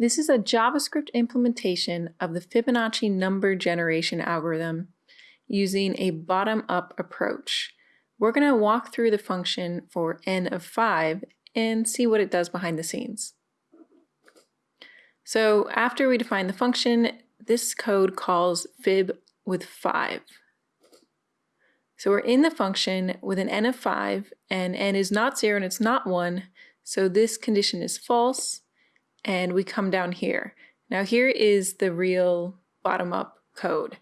This is a JavaScript implementation of the Fibonacci number generation algorithm using a bottom-up approach. We're going to walk through the function for n of 5 and see what it does behind the scenes. So after we define the function, this code calls fib with 5. So we're in the function with an n of 5, and n is not 0 and it's not 1, so this condition is false, and we come down here. Now here is the real bottom-up code.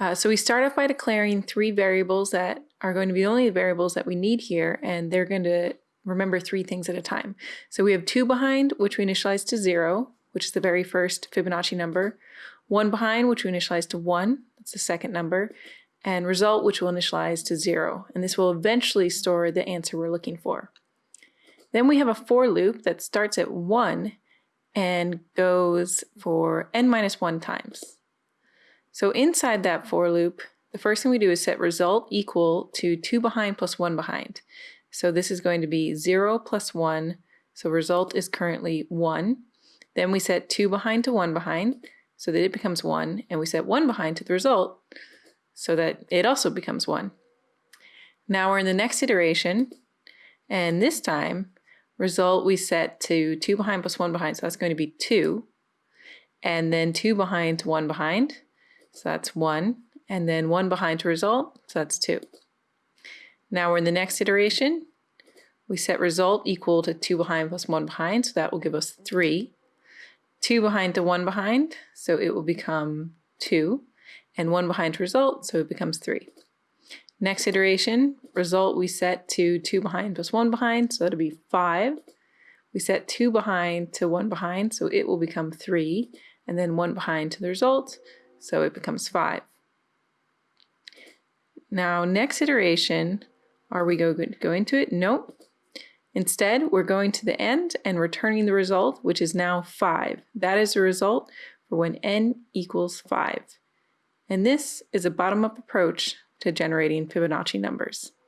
Uh, so we start off by declaring three variables that are going to be the only the variables that we need here, and they're going to remember three things at a time. So we have two behind, which we initialize to zero, which is the very first Fibonacci number, one behind, which we initialize to one, that's the second number, and result, which we'll initialize to zero. And this will eventually store the answer we're looking for. Then we have a for loop that starts at one and goes for n minus 1 times. So inside that for loop, the first thing we do is set result equal to 2 behind plus 1 behind. So this is going to be 0 plus 1, so result is currently 1. Then we set 2 behind to 1 behind, so that it becomes 1, and we set 1 behind to the result, so that it also becomes 1. Now we're in the next iteration, and this time result we set to 2 behind plus 1 behind, so that's going to be 2. And then 2 behind to 1 behind, so that's 1. And then 1 behind to result, so that's 2. Now we're in the next iteration. We set result equal to 2 behind plus 1 behind, so that will give us 3. 2 behind to 1 behind, so it will become 2. And 1 behind to result, so it becomes 3. Next iteration, result we set to 2 behind plus 1 behind, so that'll be 5. We set 2 behind to 1 behind, so it will become 3. And then 1 behind to the result, so it becomes 5. Now next iteration, are we going to go into it? Nope. Instead, we're going to the end and returning the result, which is now 5. That is the result for when n equals 5. And this is a bottom-up approach to generating Fibonacci numbers.